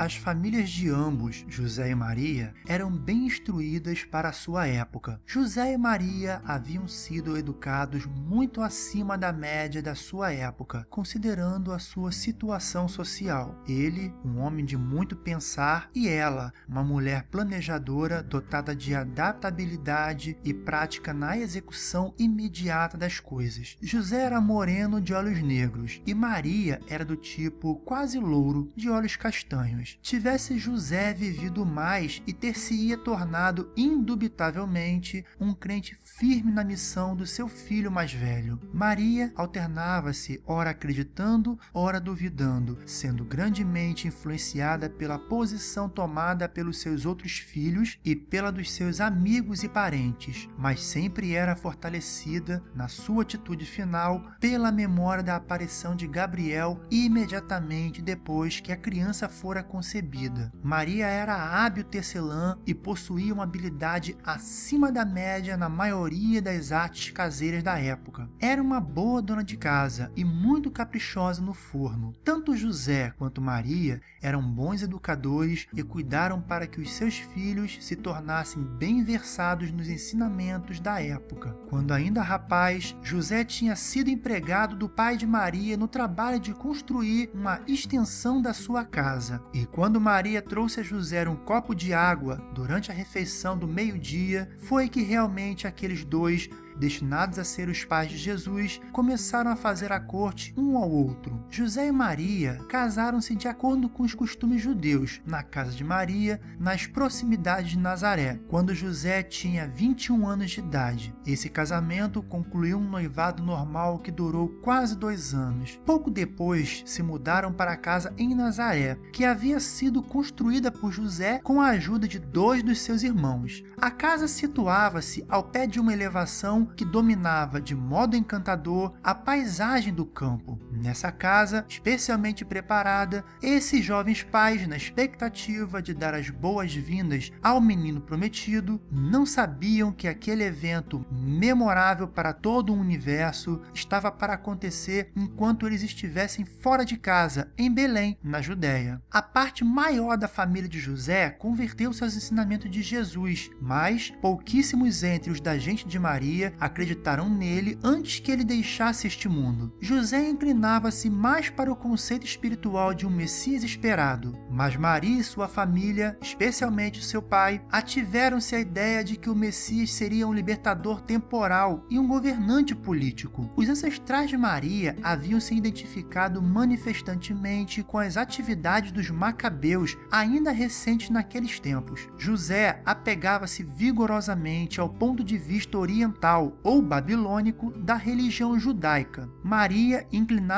As famílias de ambos, José e Maria, eram bem instruídas para a sua época. José e Maria haviam sido educados muito acima da média da sua época, considerando a sua situação social. Ele, um homem de muito pensar, e ela, uma mulher planejadora dotada de adaptabilidade e prática na execução imediata das coisas. José era moreno de olhos negros e Maria era do tipo quase louro de olhos castanhos. Tivesse José vivido mais e ter-se-ia tornado indubitavelmente um crente firme na missão do seu filho mais velho. Maria alternava-se, ora acreditando, ora duvidando, sendo grandemente influenciada pela posição tomada pelos seus outros filhos e pela dos seus amigos e parentes, mas sempre era fortalecida na sua atitude final pela memória da aparição de Gabriel imediatamente depois que a criança fora concebida. Maria era hábil tecelã e possuía uma habilidade acima da média na maioria das artes caseiras da época. Era uma boa dona de casa e muito caprichosa no forno. Tanto José quanto Maria eram bons educadores e cuidaram para que os seus filhos se tornassem bem versados nos ensinamentos da época. Quando ainda rapaz, José tinha sido empregado do pai de Maria no trabalho de construir uma extensão da sua casa. E quando Maria trouxe a José um copo de água durante a refeição do meio-dia, foi que realmente aqueles dois destinados a ser os pais de Jesus, começaram a fazer a corte um ao outro. José e Maria casaram-se de acordo com os costumes judeus, na casa de Maria, nas proximidades de Nazaré, quando José tinha 21 anos de idade. Esse casamento concluiu um noivado normal que durou quase dois anos. Pouco depois, se mudaram para a casa em Nazaré, que havia sido construída por José com a ajuda de dois dos seus irmãos. A casa situava-se ao pé de uma elevação que dominava de modo encantador a paisagem do campo. Nessa casa, especialmente preparada, esses jovens pais, na expectativa de dar as boas-vindas ao menino prometido, não sabiam que aquele evento memorável para todo o universo estava para acontecer enquanto eles estivessem fora de casa, em Belém, na Judéia. A parte maior da família de José converteu-se aos ensinamentos de Jesus, mas pouquíssimos entre os da gente de Maria acreditaram nele antes que ele deixasse este mundo. José inclinava-se mais para o conceito espiritual de um Messias esperado, mas Maria e sua família, especialmente seu pai, ativeram-se a ideia de que o Messias seria um libertador temporal e um governante político. Os ancestrais de Maria haviam se identificado manifestantemente com as atividades dos macabeus ainda recentes naqueles tempos. José apegava-se vigorosamente ao ponto de vista oriental ou babilônico da religião judaica. Maria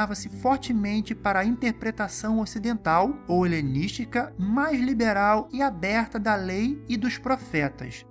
inclinava-se fortemente para a interpretação ocidental ou helenística mais liberal e aberta da lei e dos profetas.